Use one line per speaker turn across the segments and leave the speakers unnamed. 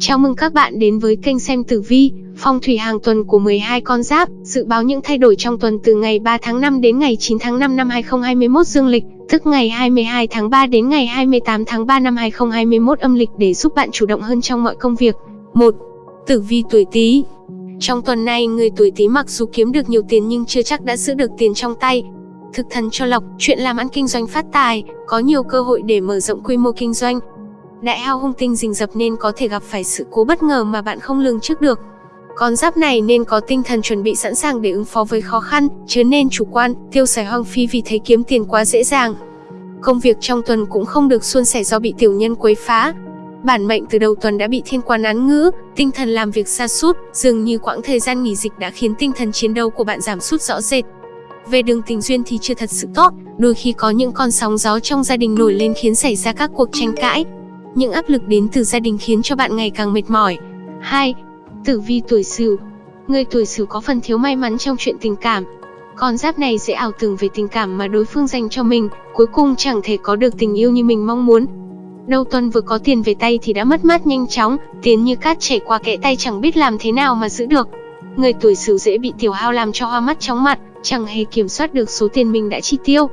Chào mừng các bạn đến với kênh xem tử vi, phong thủy hàng tuần của 12 con giáp, dự báo những thay đổi trong tuần từ ngày 3 tháng 5 đến ngày 9 tháng 5 năm 2021 dương lịch, tức ngày 22 tháng 3 đến ngày 28 tháng 3 năm 2021 âm lịch để giúp bạn chủ động hơn trong mọi công việc. 1. Tử vi tuổi Tý. Trong tuần này, người tuổi Tý mặc dù kiếm được nhiều tiền nhưng chưa chắc đã giữ được tiền trong tay. Thực thần cho lộc, chuyện làm ăn kinh doanh phát tài, có nhiều cơ hội để mở rộng quy mô kinh doanh, Đại hao hung tinh rình rập nên có thể gặp phải sự cố bất ngờ mà bạn không lường trước được. Con giáp này nên có tinh thần chuẩn bị sẵn sàng để ứng phó với khó khăn, chứ nên chủ quan, tiêu xài hoang phí vì thấy kiếm tiền quá dễ dàng. Công việc trong tuần cũng không được suôn sẻ do bị tiểu nhân quấy phá. Bản mệnh từ đầu tuần đã bị thiên quan án ngữ, tinh thần làm việc xa sút dường như quãng thời gian nghỉ dịch đã khiến tinh thần chiến đấu của bạn giảm sút rõ rệt. Về đường tình duyên thì chưa thật sự tốt, đôi khi có những con sóng gió trong gia đình nổi lên khiến xảy ra các cuộc tranh cãi, những áp lực đến từ gia đình khiến cho bạn ngày càng mệt mỏi. 2. Tử vi tuổi Sửu. Người tuổi Sửu có phần thiếu may mắn trong chuyện tình cảm. Con giáp này dễ ảo tưởng về tình cảm mà đối phương dành cho mình, cuối cùng chẳng thể có được tình yêu như mình mong muốn. Đầu tuần vừa có tiền về tay thì đã mất mát nhanh chóng, tiền như cát chảy qua kẽ tay chẳng biết làm thế nào mà giữ được. Người tuổi Sửu dễ bị tiểu hao làm cho hoa mắt chóng mặt, chẳng hề kiểm soát được số tiền mình đã chi tiêu.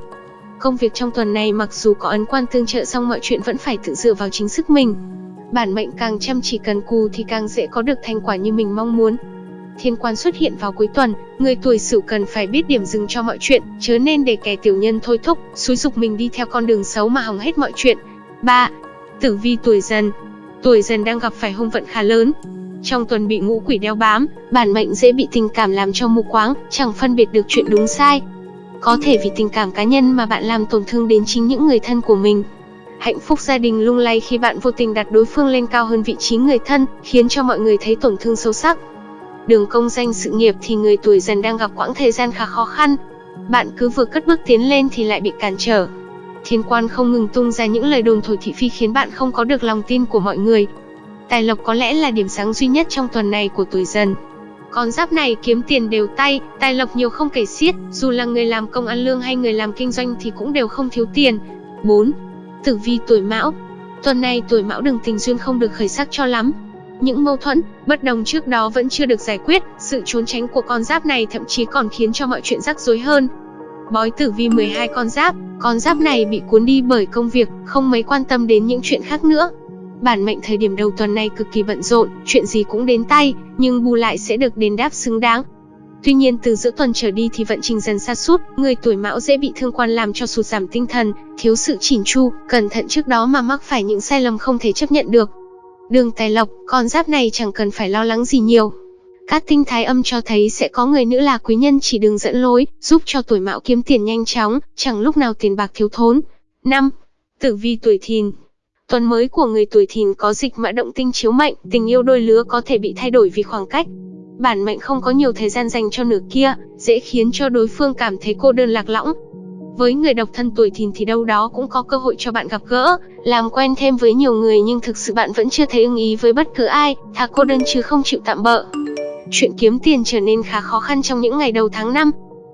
Công việc trong tuần này mặc dù có ấn quan tương trợ song mọi chuyện vẫn phải tự dựa vào chính sức mình. Bản mệnh càng chăm chỉ cần cù thì càng dễ có được thành quả như mình mong muốn. Thiên quan xuất hiện vào cuối tuần, người tuổi Sửu cần phải biết điểm dừng cho mọi chuyện, chớ nên để kẻ tiểu nhân thôi thúc, xúi dục mình đi theo con đường xấu mà hỏng hết mọi chuyện. 3. Tử vi tuổi Dần. Tuổi Dần đang gặp phải hung vận khá lớn. Trong tuần bị ngũ quỷ đeo bám, bản mệnh dễ bị tình cảm làm cho mù quáng, chẳng phân biệt được chuyện đúng sai, có thể vì tình cảm cá nhân mà bạn làm tổn thương đến chính những người thân của mình. Hạnh phúc gia đình lung lay khi bạn vô tình đặt đối phương lên cao hơn vị trí người thân, khiến cho mọi người thấy tổn thương sâu sắc. Đường công danh sự nghiệp thì người tuổi dần đang gặp quãng thời gian khá khó khăn. Bạn cứ vừa cất bước tiến lên thì lại bị cản trở. Thiên quan không ngừng tung ra những lời đồn thổi thị phi khiến bạn không có được lòng tin của mọi người. Tài lộc có lẽ là điểm sáng duy nhất trong tuần này của tuổi dần. Con giáp này kiếm tiền đều tay, tài lộc nhiều không kể xiết, dù là người làm công ăn lương hay người làm kinh doanh thì cũng đều không thiếu tiền. 4. Tử vi tuổi Mão. Tuần này tuổi Mão đường tình duyên không được khởi sắc cho lắm. Những mâu thuẫn, bất đồng trước đó vẫn chưa được giải quyết, sự trốn tránh của con giáp này thậm chí còn khiến cho mọi chuyện rắc rối hơn. Bói tử vi 12 con giáp, con giáp này bị cuốn đi bởi công việc, không mấy quan tâm đến những chuyện khác nữa. Bản mệnh thời điểm đầu tuần này cực kỳ bận rộn, chuyện gì cũng đến tay, nhưng bù lại sẽ được đền đáp xứng đáng. Tuy nhiên từ giữa tuần trở đi thì vận trình dần sa sút, người tuổi mão dễ bị thương quan làm cho sụt giảm tinh thần, thiếu sự chỉn chu, cẩn thận trước đó mà mắc phải những sai lầm không thể chấp nhận được. Đường tài lộc, con giáp này chẳng cần phải lo lắng gì nhiều. Các tinh thái âm cho thấy sẽ có người nữ là quý nhân chỉ đường dẫn lối, giúp cho tuổi mão kiếm tiền nhanh chóng, chẳng lúc nào tiền bạc thiếu thốn. 5. Tử vi tuổi thìn, Tuần mới của người tuổi thìn có dịch mã động tinh chiếu mệnh, tình yêu đôi lứa có thể bị thay đổi vì khoảng cách. Bản mệnh không có nhiều thời gian dành cho nửa kia, dễ khiến cho đối phương cảm thấy cô đơn lạc lõng. Với người độc thân tuổi thìn thì đâu đó cũng có cơ hội cho bạn gặp gỡ, làm quen thêm với nhiều người nhưng thực sự bạn vẫn chưa thấy ưng ý với bất cứ ai, thà cô đơn chứ không chịu tạm bỡ. Chuyện kiếm tiền trở nên khá khó khăn trong những ngày đầu tháng 5,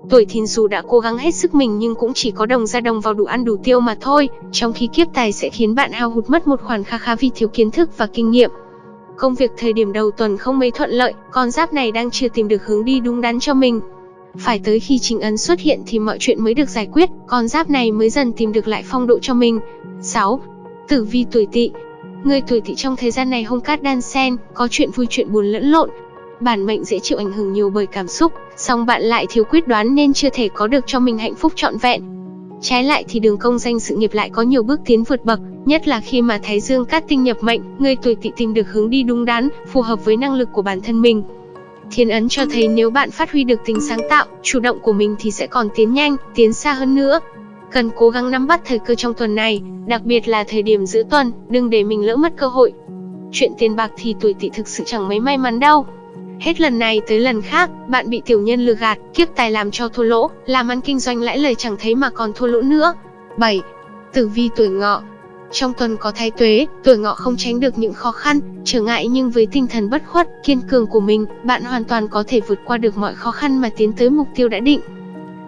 Tuổi thìn dù đã cố gắng hết sức mình nhưng cũng chỉ có đồng ra đồng vào đủ ăn đủ tiêu mà thôi, trong khi kiếp tài sẽ khiến bạn hao hụt mất một khoản kha khá vì thiếu kiến thức và kinh nghiệm. Công việc thời điểm đầu tuần không mấy thuận lợi, con giáp này đang chưa tìm được hướng đi đúng đắn cho mình. Phải tới khi chính ấn xuất hiện thì mọi chuyện mới được giải quyết, con giáp này mới dần tìm được lại phong độ cho mình. 6. Tử vi tuổi tỵ Người tuổi tỵ trong thời gian này hung cát đan sen, có chuyện vui chuyện buồn lẫn lộn, Bản mệnh dễ chịu ảnh hưởng nhiều bởi cảm xúc, song bạn lại thiếu quyết đoán nên chưa thể có được cho mình hạnh phúc trọn vẹn. Trái lại thì đường công danh sự nghiệp lại có nhiều bước tiến vượt bậc, nhất là khi mà Thái Dương cát tinh nhập mệnh, người tuổi tỵ tìm được hướng đi đúng đắn, phù hợp với năng lực của bản thân mình. Thiên ấn cho thấy nếu bạn phát huy được tính sáng tạo, chủ động của mình thì sẽ còn tiến nhanh, tiến xa hơn nữa. Cần cố gắng nắm bắt thời cơ trong tuần này, đặc biệt là thời điểm giữa tuần, đừng để mình lỡ mất cơ hội. Chuyện tiền bạc thì tuổi tỵ thực sự chẳng mấy may mắn đâu. Hết lần này tới lần khác, bạn bị tiểu nhân lừa gạt, kiếp tài làm cho thua lỗ, làm ăn kinh doanh lãi lời chẳng thấy mà còn thua lỗ nữa. 7. Tử vi tuổi ngọ Trong tuần có thái tuế, tuổi ngọ không tránh được những khó khăn, trở ngại nhưng với tinh thần bất khuất, kiên cường của mình, bạn hoàn toàn có thể vượt qua được mọi khó khăn mà tiến tới mục tiêu đã định.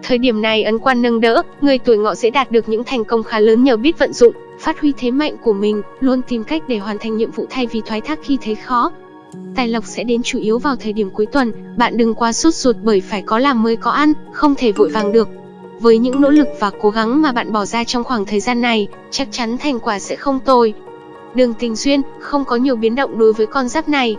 Thời điểm này ấn quan nâng đỡ, người tuổi ngọ sẽ đạt được những thành công khá lớn nhờ biết vận dụng, phát huy thế mạnh của mình, luôn tìm cách để hoàn thành nhiệm vụ thay vì thoái thác khi thấy khó. Tài lộc sẽ đến chủ yếu vào thời điểm cuối tuần, bạn đừng quá sốt ruột bởi phải có làm mới có ăn, không thể vội vàng được. Với những nỗ lực và cố gắng mà bạn bỏ ra trong khoảng thời gian này, chắc chắn thành quả sẽ không tồi. Đường tình duyên, không có nhiều biến động đối với con giáp này.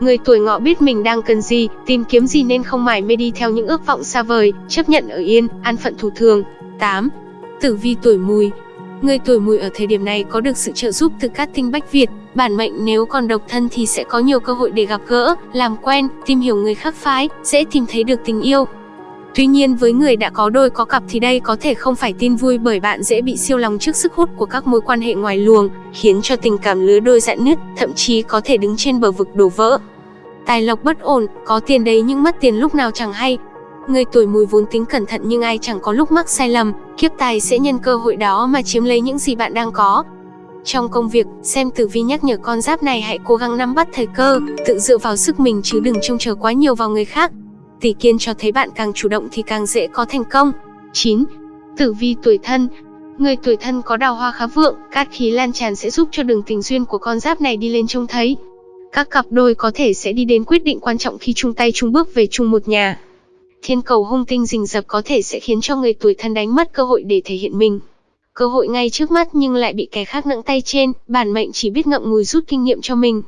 Người tuổi ngọ biết mình đang cần gì, tìm kiếm gì nên không mải mê đi theo những ước vọng xa vời, chấp nhận ở yên, an phận thủ thường. 8. Tử vi tuổi mùi Người tuổi mùi ở thời điểm này có được sự trợ giúp từ các tinh bách Việt, bản mệnh nếu còn độc thân thì sẽ có nhiều cơ hội để gặp gỡ, làm quen, tìm hiểu người khác phái, dễ tìm thấy được tình yêu. Tuy nhiên với người đã có đôi có cặp thì đây có thể không phải tin vui bởi bạn dễ bị siêu lòng trước sức hút của các mối quan hệ ngoài luồng, khiến cho tình cảm lứa đôi dạn nứt, thậm chí có thể đứng trên bờ vực đổ vỡ. Tài lộc bất ổn, có tiền đấy nhưng mất tiền lúc nào chẳng hay. Người tuổi mùi vốn tính cẩn thận nhưng ai chẳng có lúc mắc sai lầm, kiếp tài sẽ nhân cơ hội đó mà chiếm lấy những gì bạn đang có. Trong công việc, xem tử vi nhắc nhở con giáp này hãy cố gắng nắm bắt thời cơ, tự dựa vào sức mình chứ đừng trông chờ quá nhiều vào người khác. Tỷ kiên cho thấy bạn càng chủ động thì càng dễ có thành công. 9. Tử vi tuổi thân Người tuổi thân có đào hoa khá vượng, cát khí lan tràn sẽ giúp cho đường tình duyên của con giáp này đi lên trông thấy. Các cặp đôi có thể sẽ đi đến quyết định quan trọng khi chung tay chung bước về chung một nhà. Thiên cầu hung tinh rình rập có thể sẽ khiến cho người tuổi thân đánh mất cơ hội để thể hiện mình. Cơ hội ngay trước mắt nhưng lại bị kẻ khác nặng tay trên, bản mệnh chỉ biết ngậm ngùi rút kinh nghiệm cho mình.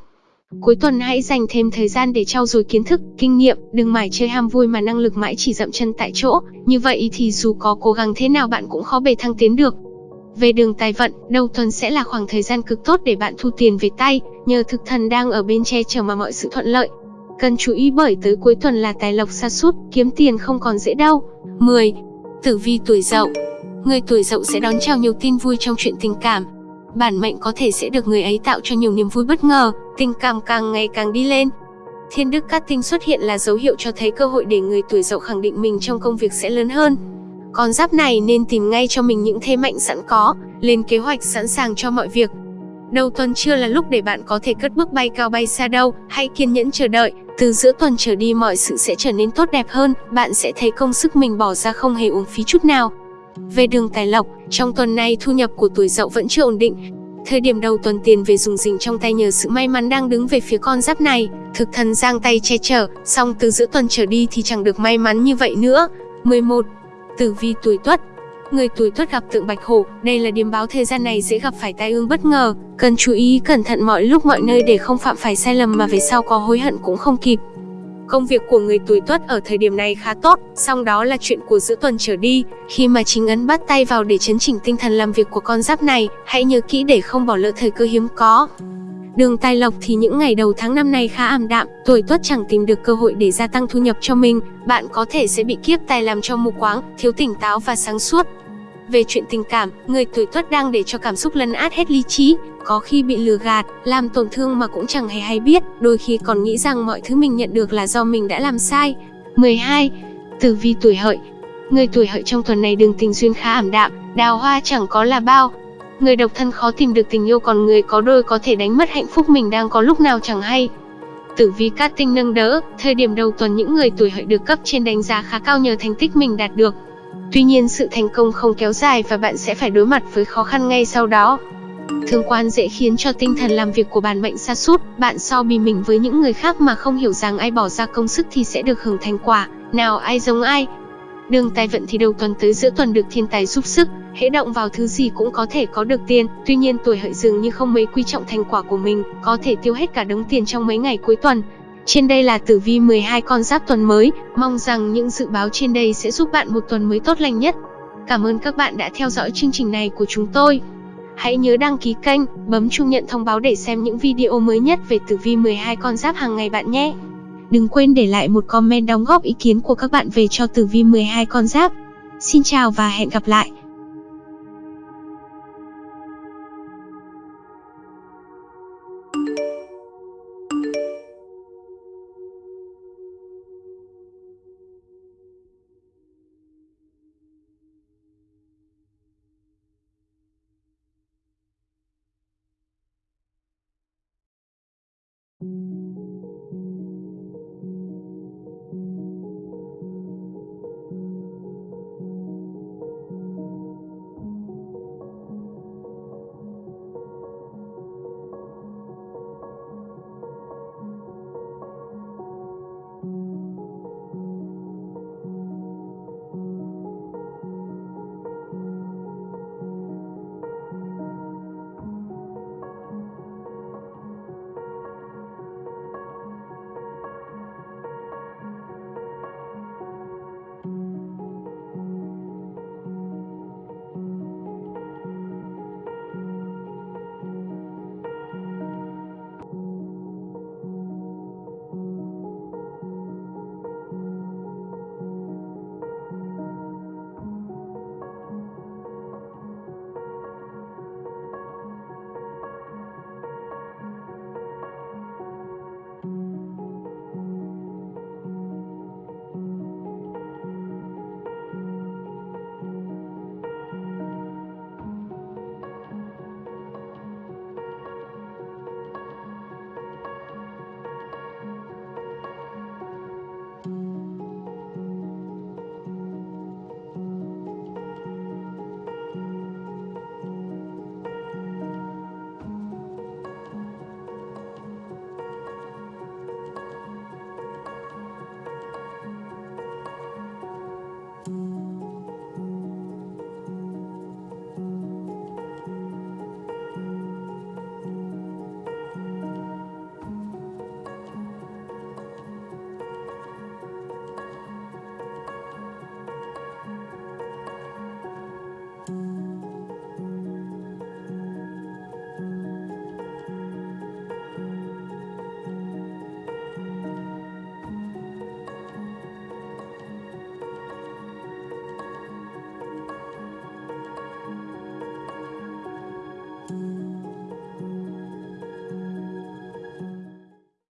Cuối tuần hãy dành thêm thời gian để trau dồi kiến thức, kinh nghiệm, đừng mải chơi ham vui mà năng lực mãi chỉ dậm chân tại chỗ, như vậy thì dù có cố gắng thế nào bạn cũng khó bề thăng tiến được. Về đường tài vận, đầu tuần sẽ là khoảng thời gian cực tốt để bạn thu tiền về tay, nhờ thực thần đang ở bên che chở mà mọi sự thuận lợi. Cần chú ý bởi tới cuối tuần là tài lộc sa sút, kiếm tiền không còn dễ đâu. 10. Tử vi tuổi Dậu. Người tuổi Dậu sẽ đón chào nhiều tin vui trong chuyện tình cảm. Bản mệnh có thể sẽ được người ấy tạo cho nhiều niềm vui bất ngờ, tình cảm càng ngày càng đi lên. Thiên đức cát tinh xuất hiện là dấu hiệu cho thấy cơ hội để người tuổi Dậu khẳng định mình trong công việc sẽ lớn hơn. Con giáp này nên tìm ngay cho mình những thế mạnh sẵn có, lên kế hoạch sẵn sàng cho mọi việc. Đầu tuần chưa là lúc để bạn có thể cất bước bay cao bay xa đâu, hãy kiên nhẫn chờ đợi, từ giữa tuần trở đi mọi sự sẽ trở nên tốt đẹp hơn, bạn sẽ thấy công sức mình bỏ ra không hề uổng phí chút nào. Về đường tài lộc, trong tuần này thu nhập của tuổi dậu vẫn chưa ổn định. Thời điểm đầu tuần tiền về dùng dình trong tay nhờ sự may mắn đang đứng về phía con giáp này, thực thần giang tay che chở, song từ giữa tuần trở đi thì chẳng được may mắn như vậy nữa. 11. Tử vi tuổi tuất Người tuổi tuất gặp tượng bạch hổ, đây là điểm báo thời gian này dễ gặp phải tai ương bất ngờ, cần chú ý cẩn thận mọi lúc mọi nơi để không phạm phải sai lầm mà về sau có hối hận cũng không kịp. Công việc của người tuổi tuất ở thời điểm này khá tốt, song đó là chuyện của giữa tuần trở đi, khi mà chính ấn bắt tay vào để chấn chỉnh tinh thần làm việc của con giáp này, hãy nhớ kỹ để không bỏ lỡ thời cơ hiếm có. Đường tài lộc thì những ngày đầu tháng năm này khá ảm đạm, tuổi tuất chẳng tìm được cơ hội để gia tăng thu nhập cho mình, bạn có thể sẽ bị kiếp tài làm cho mù quáng, thiếu tỉnh táo và sáng suốt. Về chuyện tình cảm, người tuổi tuất đang để cho cảm xúc lấn át hết lý trí, có khi bị lừa gạt, làm tổn thương mà cũng chẳng hề hay biết, đôi khi còn nghĩ rằng mọi thứ mình nhận được là do mình đã làm sai. 12. Tử vi tuổi hợi Người tuổi hợi trong tuần này đường tình duyên khá ảm đạm, đào hoa chẳng có là bao. Người độc thân khó tìm được tình yêu còn người có đôi có thể đánh mất hạnh phúc mình đang có lúc nào chẳng hay. Tử vi cát tinh nâng đỡ, thời điểm đầu tuần những người tuổi hợi được cấp trên đánh giá khá cao nhờ thành tích mình đạt được. Tuy nhiên sự thành công không kéo dài và bạn sẽ phải đối mặt với khó khăn ngay sau đó. Thương quan dễ khiến cho tinh thần làm việc của bạn mệnh sa sút, bạn so bì mình với những người khác mà không hiểu rằng ai bỏ ra công sức thì sẽ được hưởng thành quả, nào ai giống ai. Đường tài vận thì đầu tuần tới giữa tuần được thiên tài giúp sức, hễ động vào thứ gì cũng có thể có được tiền, tuy nhiên tuổi hợi dường như không mấy quý trọng thành quả của mình, có thể tiêu hết cả đống tiền trong mấy ngày cuối tuần. Trên đây là tử vi 12 con giáp tuần mới, mong rằng những dự báo trên đây sẽ giúp bạn một tuần mới tốt lành nhất. Cảm ơn các bạn đã theo dõi chương trình này của chúng tôi. Hãy nhớ đăng ký kênh, bấm chuông nhận thông báo để xem những video mới nhất về tử vi 12 con giáp hàng ngày bạn nhé. Đừng quên để lại một comment đóng góp ý kiến của các bạn về cho tử vi 12 con giáp. Xin chào và hẹn gặp lại.